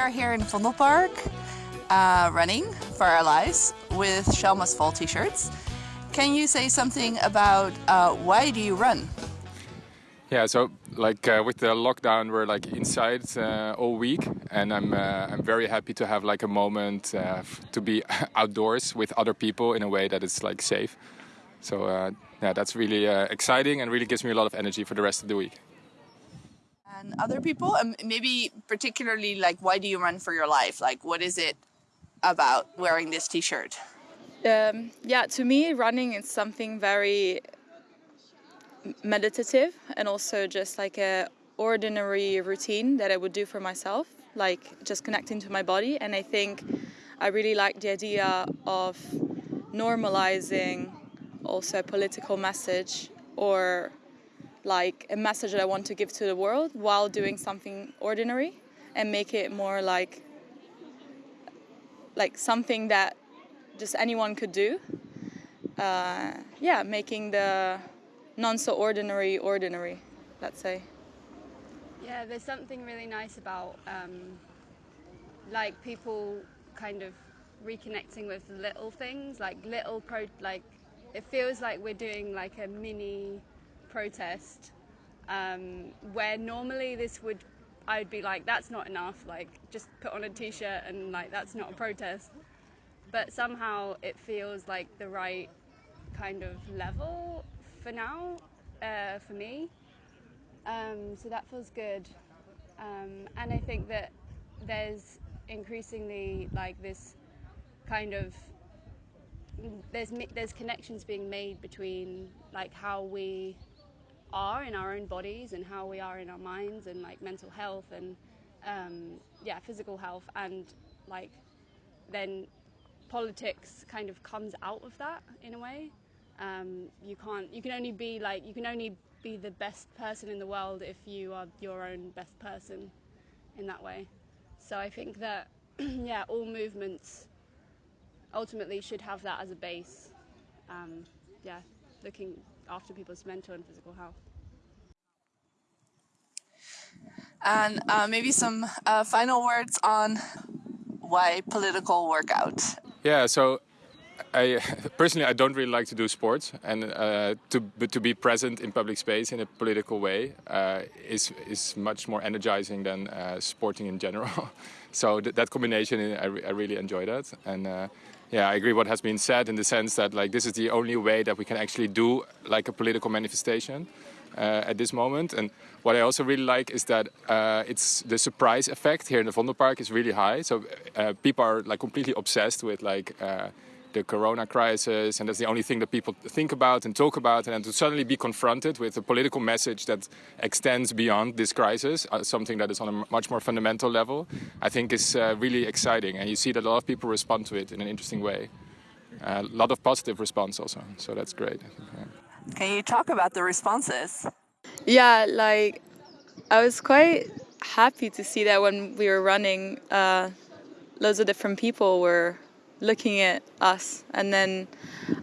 are here in Vondelpark uh, running for our lives with Shell Fall t-shirts. Can you say something about uh, why do you run? Yeah, so like uh, with the lockdown, we're like inside uh, all week, and I'm uh, I'm very happy to have like a moment uh, to be outdoors with other people in a way that is like safe. So uh, yeah, that's really uh, exciting and really gives me a lot of energy for the rest of the week. And other people, and maybe particularly like, why do you run for your life? Like, what is it about wearing this T-shirt? Um, yeah, to me, running is something very meditative and also just like a ordinary routine that I would do for myself, like just connecting to my body. And I think I really like the idea of normalizing also a political message or like a message that I want to give to the world while doing something ordinary and make it more like like something that just anyone could do. Uh, yeah, making the non so ordinary ordinary, let's say. Yeah, there's something really nice about um, like people kind of reconnecting with little things, like little pro, like it feels like we're doing like a mini protest um, where normally this would I'd be like that's not enough like just put on a t-shirt and like that's not a protest. But somehow it feels like the right kind of level for now uh, for me. Um, so that feels good. Um, and I think that there's increasingly like this kind of there's there's connections being made between like how we are in our own bodies and how we are in our minds and like mental health and um, yeah physical health and like then politics kind of comes out of that in a way um, you can't you can only be like you can only be the best person in the world if you are your own best person in that way so I think that yeah all movements ultimately should have that as a base. Um, yeah, looking after people's mental and physical health. And uh, maybe some uh, final words on why political workout. Yeah, so I personally I don't really like to do sports, and uh, to to be present in public space in a political way uh, is is much more energizing than uh, sporting in general. so th that combination, I, re I, really enjoy that, and uh, yeah, I agree what has been said in the sense that like this is the only way that we can actually do like a political manifestation uh, at this moment. And what I also really like is that uh, it's the surprise effect here in the Vondelpark is really high. So uh, people are like completely obsessed with like uh, the corona crisis, and that's the only thing that people think about and talk about. And to suddenly be confronted with a political message that extends beyond this crisis, uh, something that is on a much more fundamental level, I think is uh, really exciting. And you see that a lot of people respond to it in an interesting way. A lot of positive response also, so that's great. Yeah. Can you talk about the responses? Yeah, like I was quite happy to see that when we were running, uh, loads of different people were looking at us. And then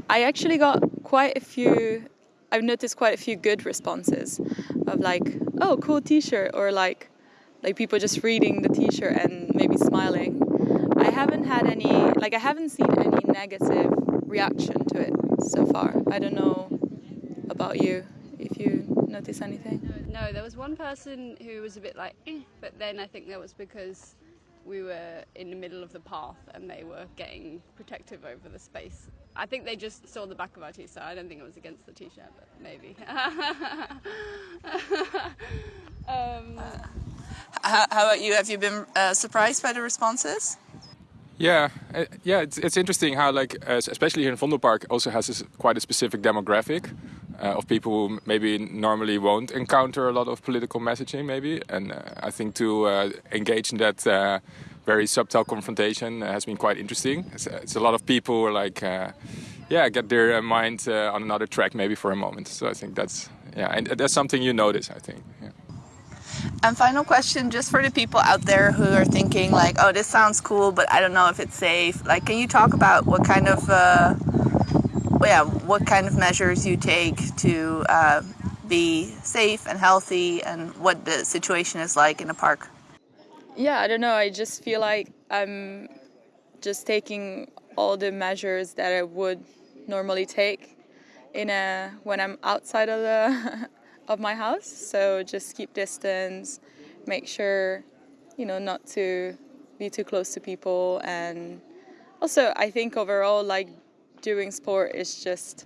I actually got quite a few, I've noticed quite a few good responses of like, oh, cool t-shirt, or like, like people just reading the t-shirt and maybe smiling. I haven't had any, like I haven't seen any negative reaction to it so far. I don't know about you, if you notice anything. No, there was one person who was a bit like, eh, but then I think that was because we were in the middle of the path and they were getting protective over the space. I think they just saw the back of our t-shirt. I don't think it was against the t-shirt, but maybe. um, how, how, about you? Have you been uh, surprised by the responses? Yeah, uh, yeah, it's, it's interesting how like, uh, especially here in Vondelpark also has this, quite a specific demographic uh, of people who maybe normally won't encounter a lot of political messaging maybe. And uh, I think to uh, engage in that uh, very subtle confrontation has been quite interesting. It's, it's, a lot of people like, yeah, get their mind on another track maybe for a moment. So I think that's, yeah, and that's something you notice, I think. Yeah. And final question, just for the people out there who are thinking like, oh, this sounds cool, but I don't know if it's safe. Like, can you talk about what kind of, uh, yeah, what kind of measures you take to uh, be safe and healthy, and what the situation is like in the park? yeah, I don't know. I just feel like I'm just taking all the measures that I would normally take in a when I'm outside of the of my house. So just keep distance, make sure you know not to be too close to people, and also I think overall like doing sport is just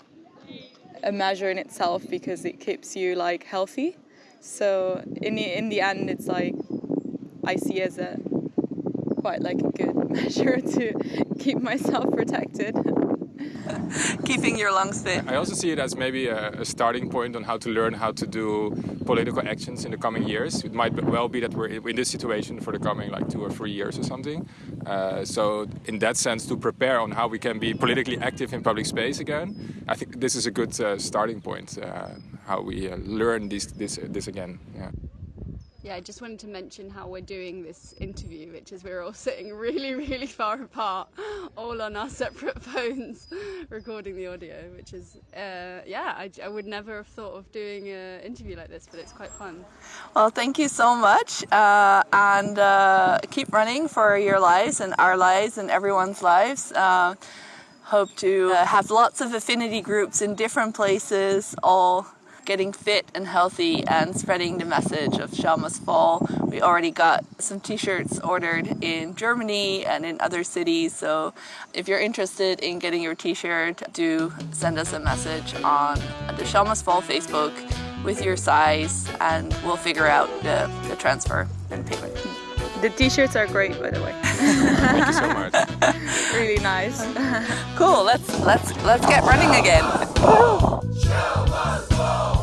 a measure in itself because it keeps you like healthy. So in the in the end, it's like I see as a quite like a good measure to keep myself protected. Keeping your lungs fit. I also see it as maybe a, a, starting point on how to learn how to do political actions in the coming years. It might well be that we're in this situation for the coming like two or three years or something. Uh, so in that sense, to prepare on how we can be politically active in public space again, I think this is a good uh, starting point. Uh, how we uh, learn this this this again. Yeah. Yeah, I just wanted to mention how we're doing this interview, which is we're all sitting really, really far apart, all on our separate phones, recording the audio, which is, uh, yeah, I, I, would never have thought of doing an interview like this, but it's quite fun. Well, thank you so much, uh, and uh, keep running for your lives and our lives and everyone's lives. Uh, hope to uh, have lots of affinity groups in different places, all getting fit and healthy and spreading the message of Shell Must Fall. We already got some t-shirts ordered in Germany and in other cities. So if you're interested in getting your t-shirt, do send us a message on the Shell Must Fall Facebook with your size and we'll figure out the, the transfer and payment. The t-shirts are great, by the way. Thank you so much. really nice. cool. Let's let's let's get running again. Whoa!